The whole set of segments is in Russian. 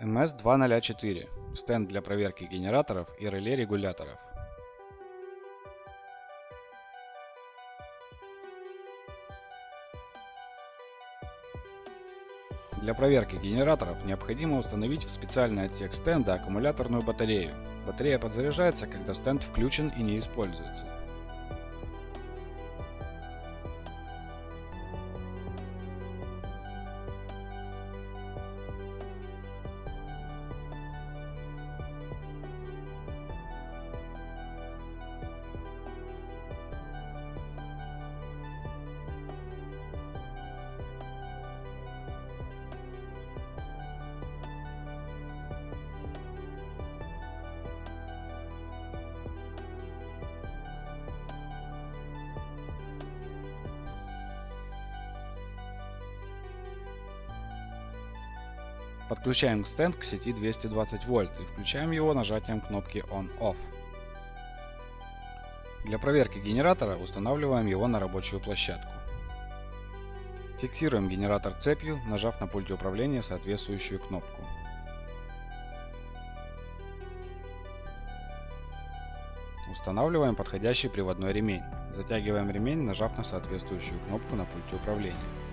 MS204 – стенд для проверки генераторов и реле регуляторов. Для проверки генераторов необходимо установить в специальный отсек стенда аккумуляторную батарею. Батарея подзаряжается, когда стенд включен и не используется. Подключаем стенд к сети 220 вольт и включаем его нажатием кнопки On-Off. Для проверки генератора устанавливаем его на рабочую площадку. Фиксируем генератор цепью, нажав на пульте управления соответствующую кнопку. Устанавливаем подходящий приводной ремень. Затягиваем ремень, нажав на соответствующую кнопку на пульте управления.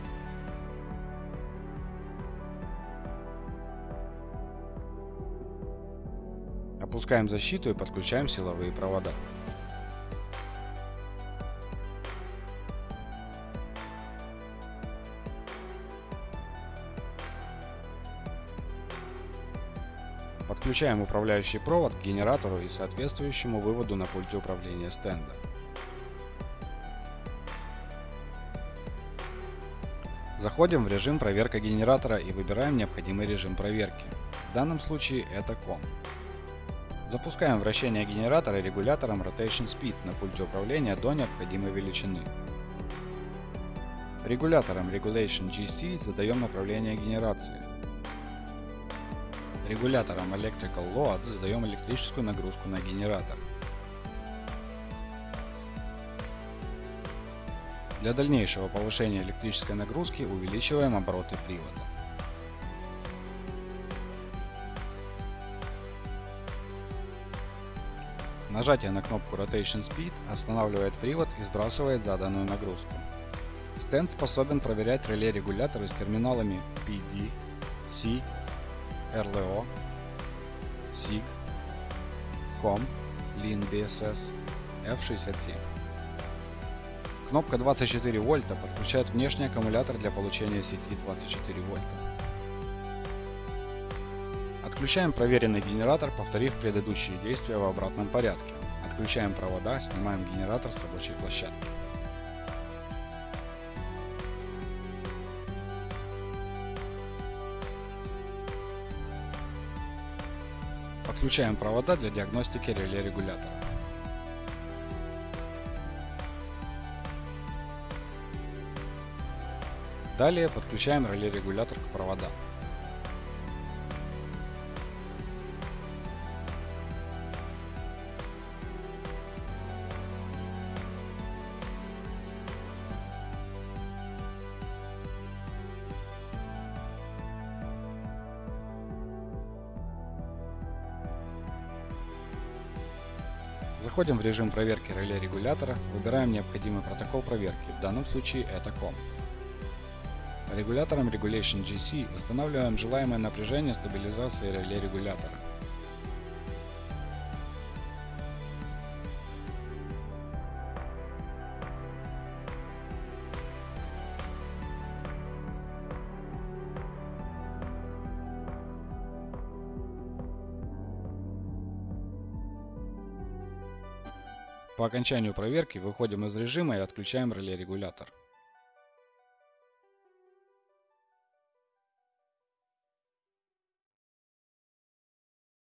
Опускаем защиту и подключаем силовые провода. Подключаем управляющий провод к генератору и соответствующему выводу на пульте управления стенда. Заходим в режим проверка генератора и выбираем необходимый режим проверки. В данном случае это COM. Запускаем вращение генератора регулятором Rotation Speed на пульте управления до необходимой величины. Регулятором Regulation GC задаем направление генерации. Регулятором Electrical Load задаем электрическую нагрузку на генератор. Для дальнейшего повышения электрической нагрузки увеличиваем обороты привода. Нажатие на кнопку Rotation Speed останавливает привод и сбрасывает заданную нагрузку. Стенд способен проверять реле-регуляторы с терминалами PD, C, RLO, SIG, COM, LIN BSS, F67. Кнопка 24 вольта подключает внешний аккумулятор для получения сети 24 вольта. Отключаем проверенный генератор, повторив предыдущие действия в обратном порядке. Отключаем провода, снимаем генератор с рабочей площадки. Подключаем провода для диагностики реле регулятора. Далее подключаем реле регулятор к проводам. Заходим в режим проверки реле регулятора, выбираем необходимый протокол проверки, в данном случае это COM. Регулятором Regulation GC устанавливаем желаемое напряжение стабилизации реле регулятора. По окончанию проверки выходим из режима и отключаем реле регулятор.